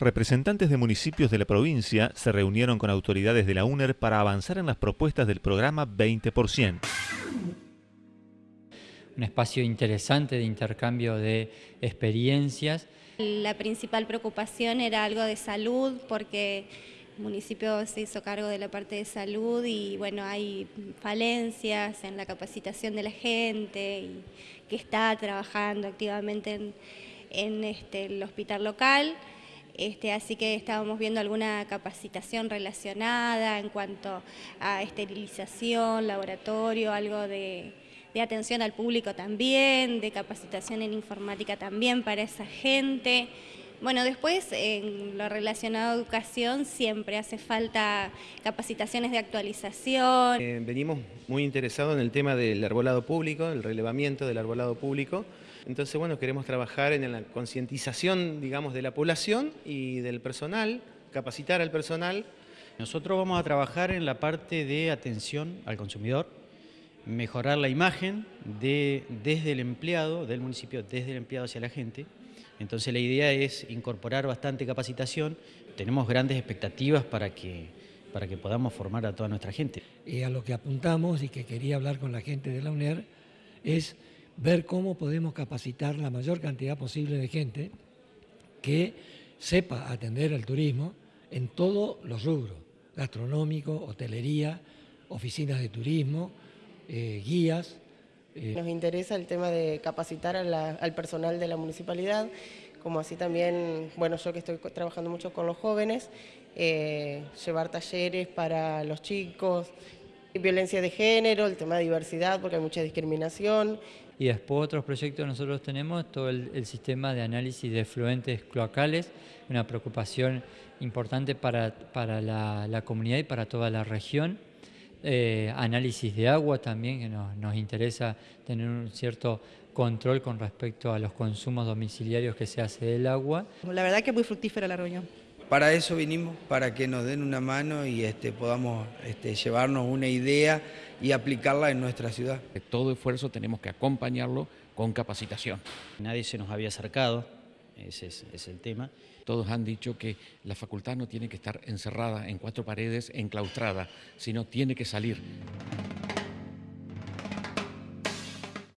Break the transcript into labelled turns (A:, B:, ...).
A: Representantes de municipios de la provincia se reunieron con autoridades de la UNER para avanzar en las propuestas del programa 20%.
B: Un espacio interesante de intercambio de experiencias.
C: La principal preocupación era algo de salud porque el municipio se hizo cargo de la parte de salud y bueno, hay falencias en la capacitación de la gente y que está trabajando activamente en, en este, el hospital local. Este, así que estábamos viendo alguna capacitación relacionada en cuanto a esterilización, laboratorio, algo de, de atención al público también, de capacitación en informática también para esa gente. Bueno, después en lo relacionado a educación siempre hace falta capacitaciones de actualización.
D: Eh, venimos muy interesados en el tema del arbolado público, el relevamiento del arbolado público. Entonces, bueno, queremos trabajar en la concientización, digamos, de la población y del personal, capacitar al personal.
E: Nosotros vamos a trabajar en la parte de atención al consumidor, mejorar la imagen de, desde el empleado, del municipio, desde el empleado hacia la gente, entonces la idea es incorporar bastante capacitación. Tenemos grandes expectativas para que, para que podamos formar a toda nuestra gente.
F: Y a lo que apuntamos y que quería hablar con la gente de la UNER es ver cómo podemos capacitar la mayor cantidad posible de gente que sepa atender el turismo en todos los rubros, gastronómico, hotelería, oficinas de turismo, eh, guías,
G: Nos interesa el tema de capacitar al personal de la municipalidad, como así también, bueno, yo que estoy trabajando mucho con los jóvenes, eh, llevar talleres para los chicos, violencia de género, el tema de diversidad, porque hay mucha discriminación.
B: Y después otros proyectos nosotros tenemos, todo el, sistema de análisis de efluentes cloacales, una preocupación importante para, para la comunidad y para toda la región. Eh, análisis de agua también, que nos, interesa tener un cierto control con respecto a los consumos domiciliarios que se hace del agua.
H: La verdad que es muy fructífera la reunión.
I: Para eso vinimos, para que nos den una mano y este, podamos este, llevarnos una idea y aplicarla en nuestra ciudad.
J: Todo esfuerzo tenemos que acompañarlo con capacitación.
E: Nadie se nos había acercado, ese es, el tema.
J: Todos han dicho que la facultad no tiene que estar encerrada en cuatro paredes, enclaustrada, sino tiene que salir.